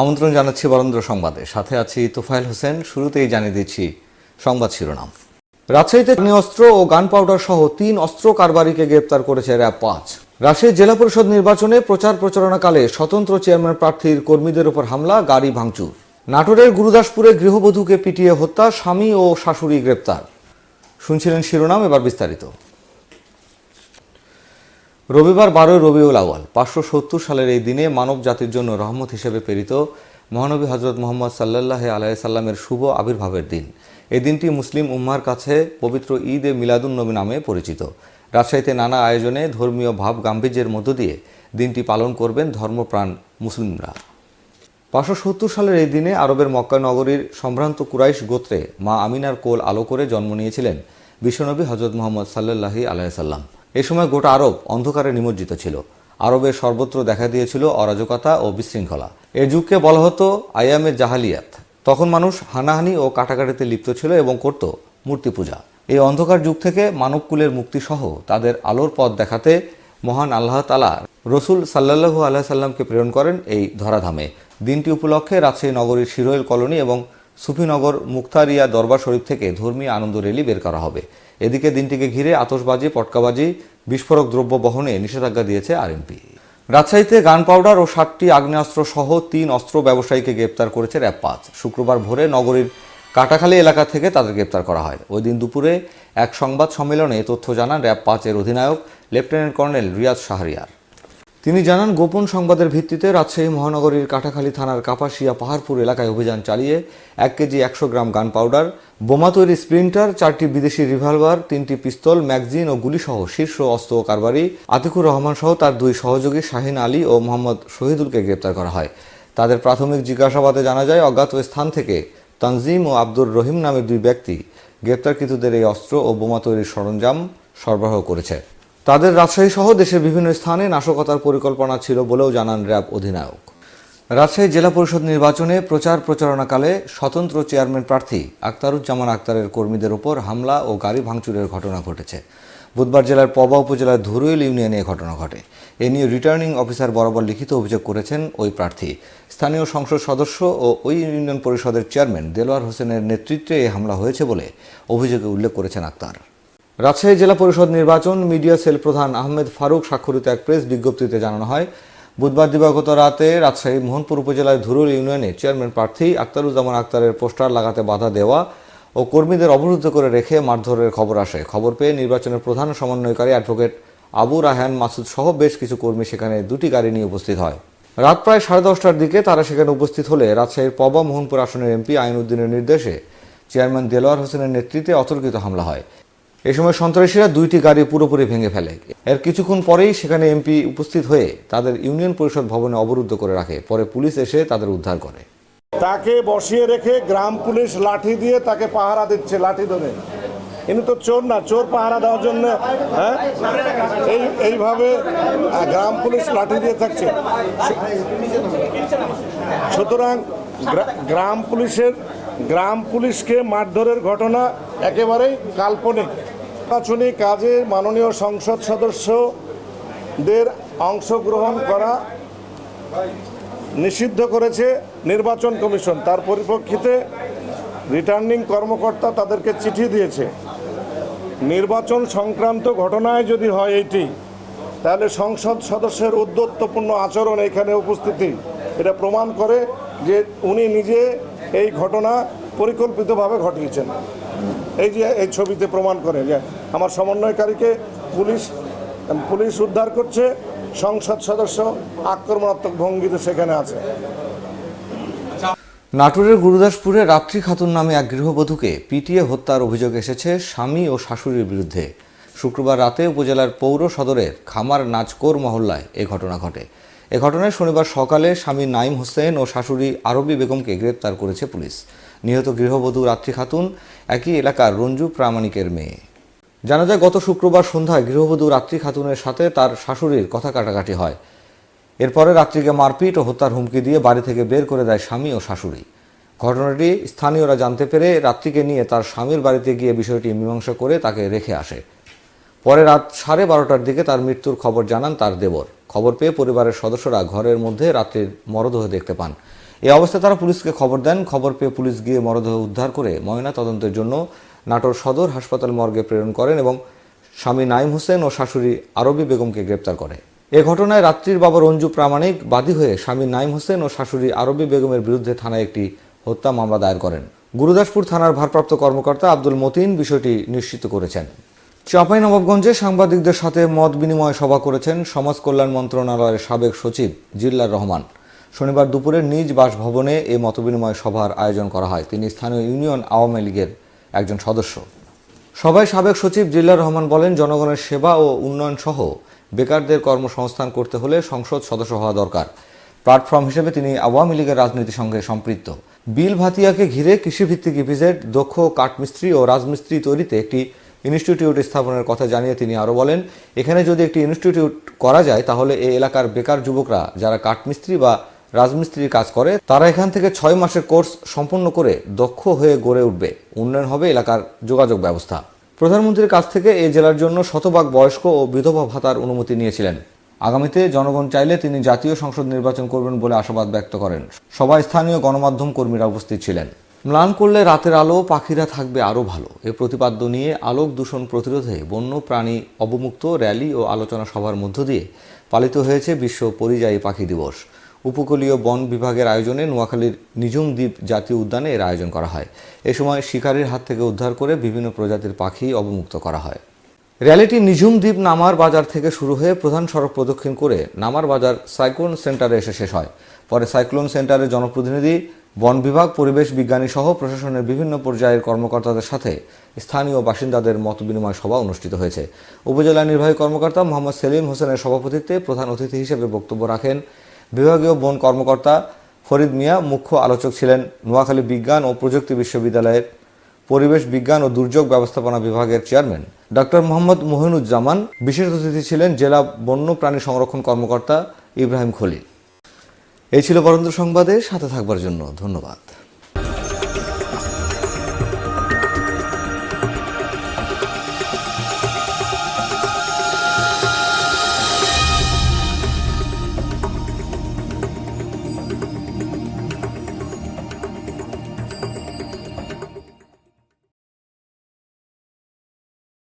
আমন্ত্রণ জানাচ্ছি বরেন্দ্র সংবাদে। সাথে আছি তোফায়েল হোসেন, শুরুতেই জানিয়ে দিচ্ছি সংবাদ শিরোনাম। রাজশাহীতে অস্ত্র ও গান পাউডার সহ তিন অস্ত্র কারবারিকে গ্রেপ্তার করেছে র্যাব পাঁচ। রাজশাহী জেলা পরিষদ নির্বাচনে প্রচার প্রচারণাকালে স্বতন্ত্র চেয়ারম্যান প্রার্থীর কর্মীদের উপর হামলা, গাড়ি ভাঙচুর। নাটোরের গুরুদাসপুরে গৃহবধূকে পিটিয়ে হত্যা, স্বামী ও শাশুড়ি গ্রেপ্তার। শুনছিলেন শিরোনাম, এবার বিস্তারিত। রবিবার বারোই রবিউল আওয়াল পাঁচশো সত্তর সালের এই দিনে মানব জাতির জন্য রহমত হিসেবে প্রেরিত মহানবী হজরত মোহাম্মদ সাল্লাহ আলাই সাল্লামের শুভ আবির্ভাবের দিন। এই দিনটি মুসলিম উম্মার কাছে পবিত্র ঈদ এ মিলাদুন নবী নামে পরিচিত। রাজশাহীতে নানা আয়োজনে ধর্মীয় ভাব গাম্ভীর্যের মধ্য দিয়ে দিনটি পালন করবেন ধর্মপ্রাণ মুসলিমরা। পাঁচশো সত্তর সালের এই দিনে আরবের মক্কা নগরীর সম্ভ্রান্ত কুরাইশ গোত্রে মা আমিনার কোল আলো করে জন্ম নিয়েছিলেন বিশ্বনবী হজরত মোহাম্মদ সাল্লাহি আলাইসাল্লাম এ সময় গোটা আরব অন্ধকারে নিমজ্জিত ছিল। আরবের সর্বত্র দেখা দিয়েছিল অরাজকতা ও বিশৃঙ্খলা। এ যুগকে বলা হতো আয়ামের জাহালিয়াত। তখন মানুষ হানাহানি ও কাটাকাটিতে লিপ্ত ছিল এবং করত মূর্তি পূজা এই অন্ধকার যুগ থেকে মানবকুলের মুক্তিসহ তাদের আলোর পথ দেখাতে মহান আল্লাহ তালা রসুল সাল্লাহু আল্লাহ সাল্লামকে প্রেরণ করেন এই ধরাধামে। দিনটি উপলক্ষে রাজশাহী নগরীর শিরোইল কলোনি এবং সুফিনগর মুক্তারিয়া দরবার শরীফ থেকে ধর্মীয় আনন্দ র্যালি বের করা হবে। এদিকে দিনটিকে ঘিরে আতসবাজি পটকাবাজি, বিস্ফোরক দ্রব্য বহনে নিষেধাজ্ঞা দিয়েছে আরএমপি। রাজশাহীতে গান পাউডার ও সাতটি আগ্নেয়াস্ত্র সহ তিন অস্ত্র ব্যবসায়ীকে গ্রেপ্তার করেছে র্যাব পাঁচ শুক্রবার ভোরে নগরীর কাটাখালী এলাকা থেকে তাদের গ্রেপ্তার করা হয়। ওই দিন দুপুরে এক সংবাদ সম্মেলনে তথ্য জানান র্যাব পাঁচের অধিনায়ক লেফটেন্যান্ট কর্নেল রিয়াজ শাহরিয়ার। তিনি জানান, গোপন সংবাদের ভিত্তিতে রাজশাহী মহানগরীর কাটাখালী থানার কাপাসিয়া পাহাড়পুর এলাকায় অভিযান চালিয়ে এক কেজি একশো গ্রাম গান পাউডার বোমা তৈরি স্প্রিন্টার, চারটি বিদেশি রিভলভার, তিনটি পিস্তল, ম্যাগজিন ও গুলিসহ শীর্ষ অস্ত্র কারবারি আতিকুর রহমান সহ তার দুই সহযোগী শাহিন আলী ও মোহাম্মদ শহীদুলকে গ্রেপ্তার করা হয়। তাদের প্রাথমিক জিজ্ঞাসাবাদে জানা যায়, অজ্ঞাত স্থান থেকে তানজিম ও আব্দুর রহিম নামের দুই ব্যক্তি গ্রেপ্তারকৃতদের এই অস্ত্র ও বোমা তৈরির সরঞ্জাম সরবরাহ করেছে। তাদের রাজশাহী সহ দেশের বিভিন্ন স্থানে নাশকতার পরিকল্পনা ছিল বলেও জানান র্যাব অধিনায়ক। রাজশাহী জেলা পরিষদ নির্বাচনে প্রচার প্রচারণাকালে স্বতন্ত্র চেয়ারম্যান প্রার্থী আক্তারুজ্জামান আক্তারের কর্মীদের ওপর হামলা ও গাড়ি ভাঙচুরের ঘটনা ঘটেছে। বুধবার জেলার পবা উপজেলার ধুরুইল ইউনিয়নে এ ঘটনা ঘটে। এ নিয়ে রিটার্নিং অফিসার বরাবর লিখিত অভিযোগ করেছেন ওই প্রার্থী। স্থানীয় সংসদ সদস্য ও ওই ইউনিয়ন পরিষদের চেয়ারম্যান দেলোয়ার হোসেনের নেতৃত্বে এই হামলা হয়েছে বলে অভিযোগে উল্লেখ করেছেন আক্তার রাজশাহী জেলা পরিষদ নির্বাচন, মিডিয়া সেল প্রধান আহমেদ ফারুক স্বাক্ষরিত এক প্রেস বিজ্ঞপ্তিতে জানানো হয়, বুধবার দিবাগত রাতে রাজশাহী মোহনপুর উপজেলার ধুরুল ইউনিয়নে চেয়ারম্যান প্রার্থী আক্তারুজ্জামান আক্তারের পোস্টার লাগাতে বাধা দেওয়া ও কর্মীদের অবরুদ্ধ করে রেখে মারধরের খবর আসে। খবর পেয়ে নির্বাচনের প্রধান সমন্বয়কারী অ্যাডভোকেট আবু রাহান মাসুদ সহ বেশ কিছু কর্মী সেখানে দুটি গাড়ি নিয়ে উপস্থিত হয়। রাত প্রায় সাড়ে দশটার দিকে তারা সেখানে উপস্থিত হলে রাজশাহীর পবা মোহনপুর আসনের এমপি আইনউদ্দিনের নির্দেশে চেয়ারম্যান দেলোয়ার হোসেনের নেতৃত্বে অতর্কিত হামলা হয়। এ সময় সন্ত্রাসীরা দুইটি গাড়ি পুরোপুরি ভেঙে ফেলে। এর কিছুক্ষণ পরেই সেখানে এমপি উপস্থিত হয়ে তাদের ইউনিয়ন পরিষদ ভবনে অবরুদ্ধ করে রাখে। পরে পুলিশ এসে তাদের উদ্ধার করে। তাকে বসিয়ে রেখে গ্রাম পুলিশ লাঠি দিয়ে তাকে পাহারা দিচ্ছে, লাঠি ধরে। ইনি তো চোর না, চোর পাহারা দেওয়ার জন্য হ্যাঁ? এই, এইভাবে গ্রাম পুলিশ লাঠি দিয়ে থাকছে। সুতরাং গ্রা- গ্রাম পুলিশের, গ্রাম পুলিশকে মারধরের ঘটনা একেবারেই কাল্পনিক। নির্বাচনী কাজে মাননীয় সংসদ সদস্যদের অংশগ্রহণ করা নিষিদ্ধ করেছে নির্বাচন কমিশন। তার পরিপ্রেক্ষিতে রিটার্নিং কর্মকর্তা তাদেরকে চিঠি দিয়েছে। নির্বাচন সংক্রান্ত ঘটনায় যদি হয় এইটি তাহলে সংসদ সদস্যের উদ্যত্তপূর্ণ আচরণ এখানে উপস্থিতি। এটা প্রমাণ করে যে উনি নিজে এই ঘটনা পরিকল্পিতভাবে ঘটিয়েছেন। এই যে এই ছবিতে প্রমাণ করে যে আমার সমন্বয়কারীকে পুলিশ পুলিশ উদ্ধার করছে, সংসদ সদস্য আক্রমণাত্মক ভঙ্গিতে সেখানে আছে। নাটোরের গুরুদাসপুরে রাত্রি খাতুন নামে এক গৃহবধূকে পিটিয়ে হত্যার অভিযোগ এসেছে স্বামী ও শাশুড়ির বিরুদ্ধে। শুক্রবার রাতে উপজেলার পৌর সদরের খামার নাচকোর মহল্লায় এ ঘটনা ঘটে। এ ঘটনায় শনিবার সকালে স্বামী নাইম হোসেন ও শাশুড়ি আরবি বেগমকে গ্রেপ্তার করেছে পুলিশ। নিহত গৃহবধূ রাত্রি খাতুন একই এলাকার রঞ্জু প্রামাণিকের মেয়ে। জানা যায়, গত শুক্রবার সন্ধ্যায় গৃহবধূ রাত্রি খাতুনের সাথে তার শাশুড়ির কথা কাটাকাটি হয়। এরপরে রাত্রিকে মারপিট ও হত্যার হুমকি দিয়ে বাড়ি থেকে বের করে দেয় স্বামী ও শাশুড়ি। ঘটনাটি স্থানীয়রা জানতে পেরে রাত্রিকে নিয়ে তার স্বামীর বাড়িতে গিয়ে বিষয়টি মীমাংসা করে তাকে রেখে আসে। পরে রাত সাড়ে বারোটার দিকে তার মৃত্যুর খবর জানান তার দেবর। খবর পেয়ে পরিবারের সদস্যরা ঘরের মধ্যে রাত্রির মরদেহ দেখতে পান। এ অবস্থায় তারা পুলিশকে খবর দেন। খবর পেয়ে পুলিশ গিয়ে মরদেহ উদ্ধার করে ময়না তদন্তের জন্য নাটোর সদর হাসপাতাল মর্গে প্রেরণ করেন এবং স্বামী নাইম হোসেন ও শাশুড়ি আরবি বেগমকে গ্রেপ্তার করে। এ ঘটনায় রাত্রির বাবা রঞ্জু প্রামাণিক বাদী হয়ে স্বামী নাইম হোসেন ও শাশুড়ি আরবি বেগমের বিরুদ্ধে থানায় একটি হত্যা মামলা দায়ের করেন। গুরুদাসপুর থানার ভারপ্রাপ্ত কর্মকর্তা আব্দুল মতিন বিষয়টি নিশ্চিত করেছেন। চাঁপাইনবাবগঞ্জে সাংবাদিকদের সাথে মত বিনিময় সভা করেছেন সমাজ কল্যাণ মন্ত্রণালয়ের সাবেক সচিব জিল্লার রহমান। শনিবার দুপুরে নিজ বাসভবনে এই মতবিনিময় সভার আয়োজন করা হয়। তিনি স্থানীয় ইউনিয়ন আওয়ামী লীগের একজন সদস্য। সভায় সাবেক সচিব জিল্লার রহমান বলেন, জনগণের সেবা ও উন্নয়ন সহ বেকারদের কর্মসংস্থান করতে হলে সংসদ সদস্য হওয়া দরকার। প্ল্যাটফর্ম হিসেবে তিনি আওয়ামী লীগের রাজনীতির সঙ্গে সম্পৃক্ত। বিল ভাতিয়াকে ঘিরে কৃষিভিত্তিক ইপিজেড, দক্ষ কাঠমিস্ত্রি ও রাজমিস্ত্রি তৈরিতে একটি ইনস্টিটিউট স্থাপনের কথা জানিয়ে তিনি আরও বলেন, এখানে যদি একটি ইনস্টিটিউট করা যায়, তাহলে এই এলাকার বেকার যুবকরা, যারা কাঠমিস্ত্রি বা রাজমিস্ত্রির কাজ করে, তারা এখান থেকে ছয় মাসের কোর্স সম্পন্ন করে দক্ষ হয়ে গড়ে উঠবে। উন্নয়ন হবে এলাকার যোগাযোগ ব্যবস্থা। প্রধানমন্ত্রীর কাছ থেকে এই জেলার জন্য শতভাগ বয়স্ক ও বিধবা ভাতার অনুমতি নিয়েছিলেন। আগামীতে জনগণ চাইলে তিনি জাতীয় সংসদ নির্বাচন করবেন বলে আশাবাদ ব্যক্ত করেন। সবাই স্থানীয় গণমাধ্যম কর্মীরা উপস্থিত ছিলেন। ম্লান করলে রাতের আলো, পাখিরা থাকবে আরও ভালো। এ প্রতিপাদ্য নিয়ে আলোক দূষণ প্রতিরোধে বন্য প্রাণী অবমুক্ত র্যালি ও আলোচনা সভার মধ্য দিয়ে পালিত হয়েছে বিশ্ব পরিযায়ী পাখি দিবস। উপকূলীয় বন বিভাগের আয়োজনে নোয়াখালীর নিজুম দ্বীপ জাতীয় উদ্যানে এর আয়োজন করা হয়। এ সময় শিকারীর হাত থেকে উদ্ধার করে বিভিন্ন প্রজাতির পাখি অবমুক্ত করা হয়। র্যালিটি নিঝুম দ্বীপ নামার বাজার থেকে শুরু হয়ে প্রধান সড়ক প্রদক্ষিণ করে নামার বাজার সাইক্লোন সেন্টারে এসে শেষ হয়। পরে সাইক্লোন সেন্টারের জনপ্রতিনিধি, বন বিভাগ, পরিবেশ বিজ্ঞানী সহ প্রশাসনের বিভিন্ন পর্যায়ের কর্মকর্তাদের সাথে স্থানীয় বাসিন্দাদের মত বিনিময় সভা অনুষ্ঠিত হয়েছে। উপজেলা নির্বাহী কর্মকর্তা মোহাম্মদ সেলিম হোসেনের সভাপতিত্বে প্রধান অতিথি হিসেবে বক্তব্য রাখেন বিভাগীয় বন কর্মকর্তা ফরিদ মিয়া মুখ্য আলোচক ছিলেন নোয়াখালী বিজ্ঞান ও প্রযুক্তি বিশ্ববিদ্যালয়ের পরিবেশ বিজ্ঞান ও দুর্যোগ ব্যবস্থাপনা বিভাগের চেয়ারম্যান। ডক্টর মোহাম্মদ মহিনুজ্জামান বিশেষ অতিথি ছিলেন জেলা বন্য প্রাণী সংরক্ষণ কর্মকর্তা ইব্রাহিম খলিল। এই ছিল বরেন্দ্র সংবাদে, সাথে থাকবার জন্য ধন্যবাদ।